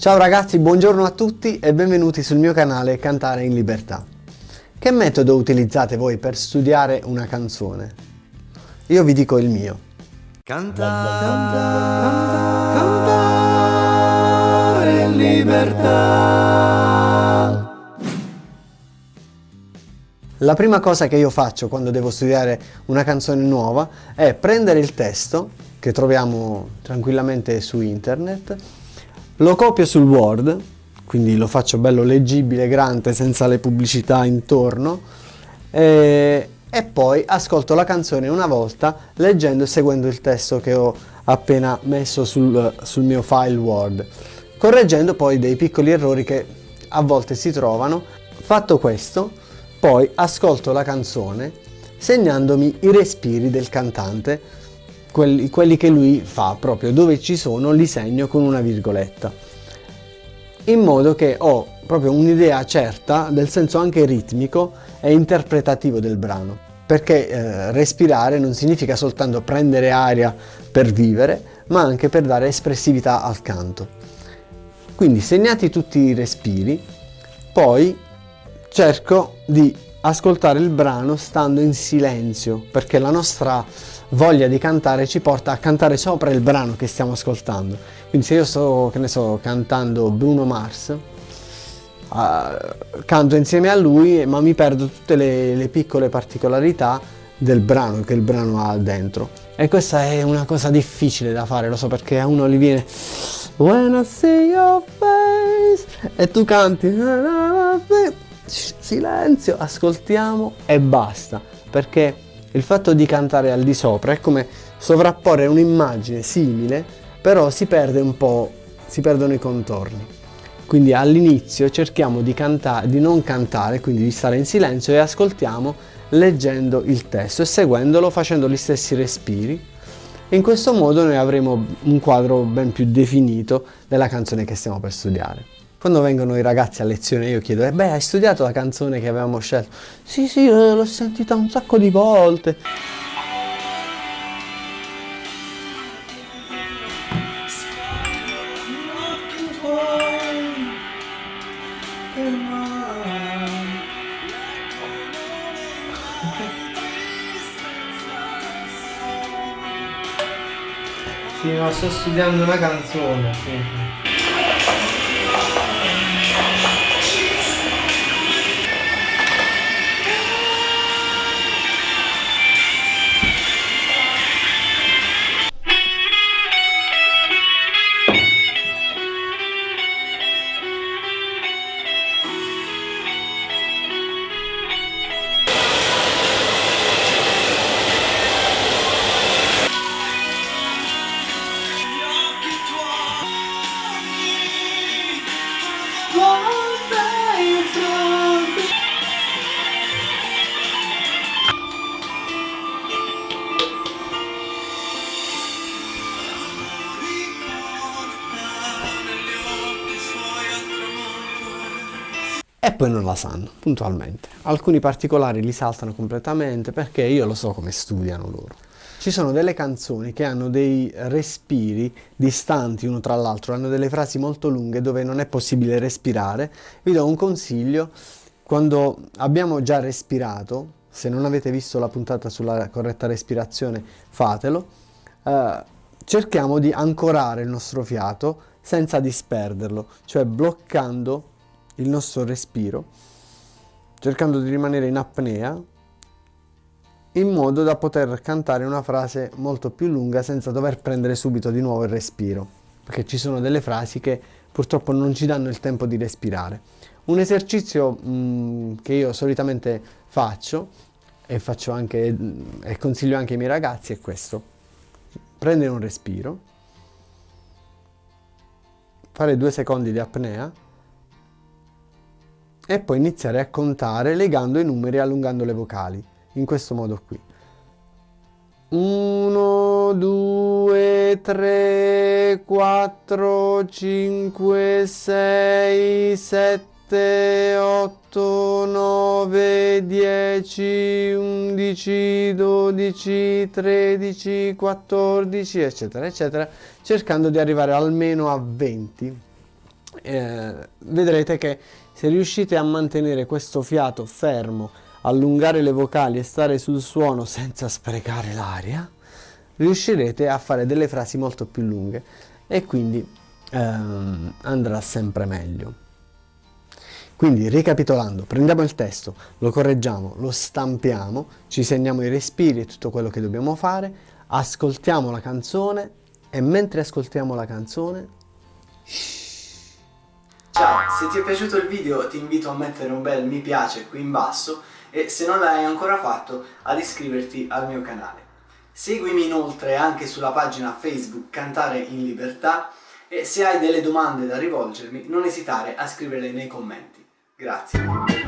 Ciao ragazzi, buongiorno a tutti e benvenuti sul mio canale Cantare in Libertà. Che metodo utilizzate voi per studiare una canzone? Io vi dico il mio. Cantare, cantare, cantare in libertà. La prima cosa che io faccio quando devo studiare una canzone nuova è prendere il testo che troviamo tranquillamente su internet lo copio sul Word, quindi lo faccio bello leggibile, grande, senza le pubblicità intorno, e, e poi ascolto la canzone una volta leggendo e seguendo il testo che ho appena messo sul, sul mio file Word, correggendo poi dei piccoli errori che a volte si trovano. Fatto questo, poi ascolto la canzone segnandomi i respiri del cantante quelli, quelli che lui fa, proprio dove ci sono li segno con una virgoletta, in modo che ho proprio un'idea certa del senso anche ritmico e interpretativo del brano perché eh, respirare non significa soltanto prendere aria per vivere, ma anche per dare espressività al canto. Quindi segnati tutti i respiri, poi cerco di ascoltare il brano stando in silenzio, perché la nostra voglia di cantare ci porta a cantare sopra il brano che stiamo ascoltando. Quindi se io sto, che ne so, cantando Bruno Mars, uh, canto insieme a lui ma mi perdo tutte le, le piccole particolarità del brano che il brano ha dentro. E questa è una cosa difficile da fare, lo so perché a uno gli viene When I see your face e tu canti silenzio, ascoltiamo e basta perché il fatto di cantare al di sopra è come sovrapporre un'immagine simile, però si perde un po', si perdono i contorni. Quindi all'inizio cerchiamo di, di non cantare, quindi di stare in silenzio e ascoltiamo leggendo il testo e seguendolo facendo gli stessi respiri. In questo modo noi avremo un quadro ben più definito della canzone che stiamo per studiare. Quando vengono i ragazzi a lezione io chiedo, eh beh hai studiato la canzone che avevamo scelto? Sì sì, eh, l'ho sentita un sacco di volte. Sì, ma sto studiando una canzone, sì. E poi non la sanno puntualmente. Alcuni particolari li saltano completamente perché io lo so come studiano loro. Ci sono delle canzoni che hanno dei respiri distanti uno tra l'altro, hanno delle frasi molto lunghe dove non è possibile respirare. Vi do un consiglio, quando abbiamo già respirato, se non avete visto la puntata sulla corretta respirazione fatelo, eh, cerchiamo di ancorare il nostro fiato senza disperderlo, cioè bloccando il nostro respiro, cercando di rimanere in apnea, in modo da poter cantare una frase molto più lunga senza dover prendere subito di nuovo il respiro, perché ci sono delle frasi che purtroppo non ci danno il tempo di respirare. Un esercizio mh, mm, che io solitamente faccio e, faccio anche, e consiglio anche ai miei ragazzi è questo. Prendere un respiro, fare due secondi di apnea e poi iniziare a contare legando i numeri e allungando le vocali, in questo modo qui. 1, 2, 3, 4, 5, 6, 7, 8, 9, 10, 11, 12, 13, 14, eccetera, eccetera, cercando di arrivare almeno a 20 eh, vedrete che se riuscite a mantenere questo fiato fermo, allungare le vocali e stare sul suono senza sprecare l'aria, riuscirete a fare delle frasi molto più lunghe e quindi ehm, andrà sempre meglio. Quindi ricapitolando, prendiamo il testo, lo correggiamo, lo stampiamo, ci segniamo i respiri e tutto quello che dobbiamo fare, ascoltiamo la canzone e mentre ascoltiamo la canzone... Ciao, se ti è piaciuto il video ti invito a mettere un bel mi piace qui in basso e se non l'hai ancora fatto ad iscriverti al mio canale. Seguimi inoltre anche sulla pagina Facebook Cantare in Libertà e se hai delle domande da rivolgermi non esitare a scriverle nei commenti. Grazie.